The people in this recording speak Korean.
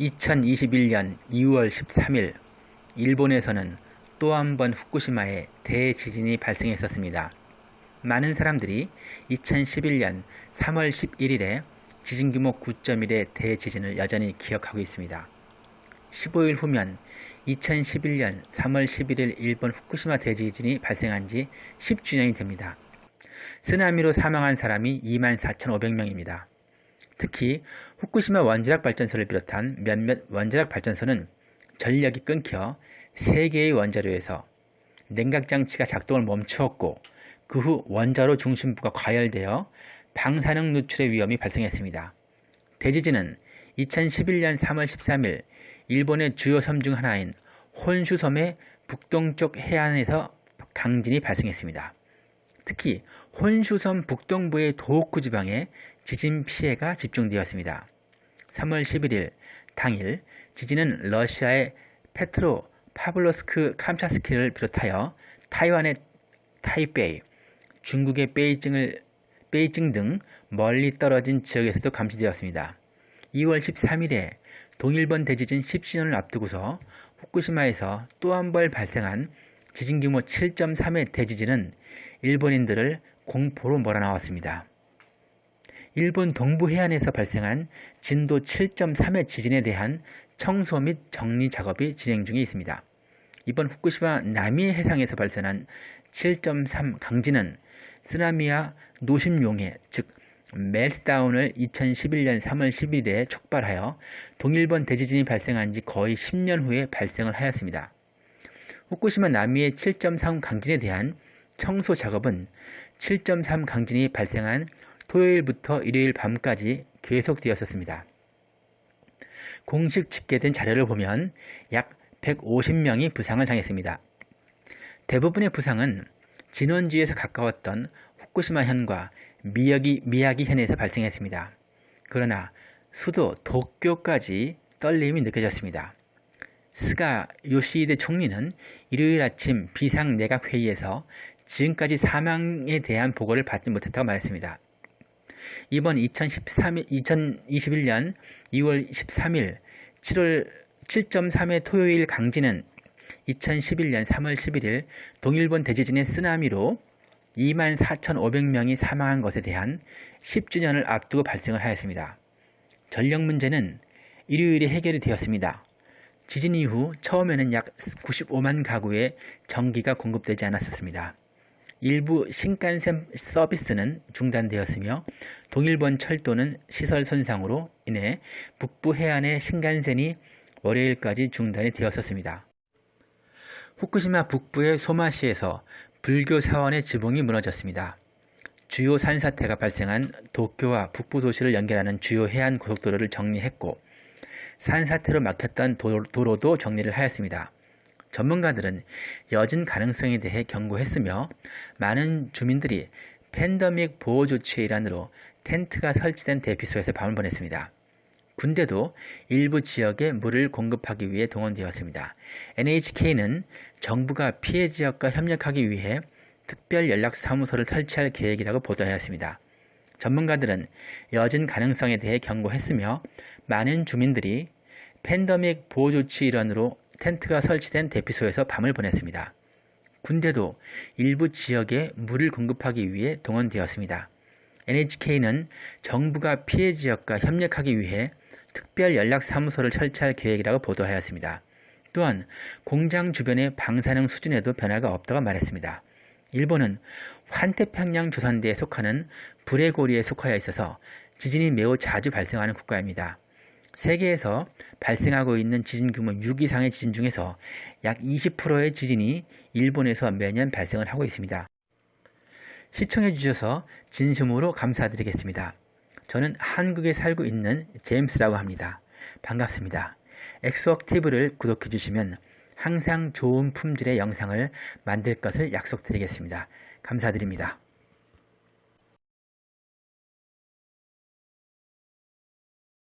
2021년 2월 13일 일본에서는 또 한 번 후쿠시마에 대지진이 발생했었습니다. 많은 사람들이 2011년 3월 11일에 지진 규모 9.1의 대지진을 여전히 기억하고 있습니다. 15일 후면 2011년 3월 11일 일본 후쿠시마 대지진이 발생한 지 10주년이 됩니다. 쓰나미로 사망한 사람이 24,500명입니다. 특히 후쿠시마 원자력 발전소를 비롯한 몇몇 원자력 발전소는 전력이 끊겨 3개의 원자로에서 냉각장치가 작동을 멈추었고 그 후 원자로 중심부가 과열되어 방사능 누출의 위험이 발생했습니다. 대지진은 2011년 3월 13일 일본의 주요 섬 중 하나인 혼슈섬의 북동쪽 해안에서 강진이 발생했습니다. 특히 혼슈섬 북동부의 도호쿠 지방에 지진 피해가 집중되었습니다. 3월 11일 당일 지진은 러시아의 페트로 파블로스크 캄차스키를 비롯하여 타이완의 타이베이, 중국의 베이징을, 베이징 등 멀리 떨어진 지역에서도 감지되었습니다. 2월 13일에 동일본 대지진 10주년을 앞두고서 후쿠시마에서 또 한 번 발생한 지진 규모 7.3의 대지진은 일본인들을 공포로 몰아나왔습니다. 일본 동부 해안에서 발생한 진도 7.3의 지진에 대한 청소 및 정리 작업이 진행 중에 있습니다. 이번 후쿠시마 남해 해상에서 발생한 7.3 강진은 쓰나미와 노심용해 즉 멜스다운을 2011년 3월 10일에 촉발하여 동일본 대지진이 발생한 지 거의 10년 후에 발생을 하였습니다. 후쿠시마 남해의 7.3 강진에 대한 청소 작업은 7.3 강진이 발생한 토요일부터 일요일 밤까지 계속되었었습니다. 공식 집계된 자료를 보면 약 150명이 부상을 당했습니다. 대부분의 부상은 진원지에서 가까웠던 후쿠시마현과 미야기, 미야기현에서 발생했습니다. 그러나 수도 도쿄까지 떨림이 느껴졌습니다. 스가 요시히데 총리는 일요일 아침 비상내각회의에서 지금까지 사망에 대한 보고를 받지 못했다고 말했습니다. 이번 2013, 2021년 2월 13일 7월 7.3의 토요일 강진은 2011년 3월 11일 동일본 대지진의 쓰나미로 24,500명이 사망한 것에 대한 10주년을 앞두고 발생을 하였습니다. 전력 문제는 일요일에 해결이 되었습니다. 지진 이후 처음에는 약 95만 가구에 전기가 공급되지 않았었습니다. 일부 신칸센 서비스는 중단되었으며 동일본 철도는 시설 손상으로 인해 북부 해안의 신간센이 월요일까지 중단이 되었었습니다. 후쿠시마 북부의 소마시에서 불교 사원의 지붕이 무너졌습니다. 주요 산사태가 발생한 도쿄와 북부 도시를 연결하는 주요 해안 고속도로를 정리했고 산사태로 막혔던 도로도 정리를 하였습니다. 전문가들은 여진 가능성에 대해 경고했으며 많은 주민들이 팬더믹 보호 조치의 일환으로 텐트가 설치된 대피소에서 밤을 보냈습니다. 군대도 일부 지역에 물을 공급하기 위해 동원되었습니다. NHK는 정부가 피해 지역과 협력하기 위해 특별 연락사무소를 설치할 계획이라고 보도하였습니다. 전문가들은 여진 가능성에 대해 경고했으며 많은 주민들이 팬더믹 보호 조치 일환으로 텐트가 설치된 대피소에서 밤을 보냈습니다. 군대도 일부 지역에 물을 공급하기 위해 동원되었습니다. NHK는 정부가 피해 지역과 협력하기 위해 특별 연락사무소를 설치할 계획이라고 보도하였습니다. 또한 공장 주변의 방사능 수준에도 변화가 없다고 말했습니다. 일본은 환태평양 조산대에 속하는 불의 고리에 속하여 있어서 지진이 매우 자주 발생하는 국가입니다. 세계에서 발생하고 있는 지진 규모 6 이상의 지진 중에서 약 20%의 지진이 일본에서 매년 발생을 하고 있습니다. 시청해 주셔서 진심으로 감사드리겠습니다. 저는 한국에 살고 있는 제임스라고 합니다. 반갑습니다. 엑소악티브를 구독해 주시면 항상 좋은 품질의 영상을 만들 것을 약속드리겠습니다. 감사드립니다.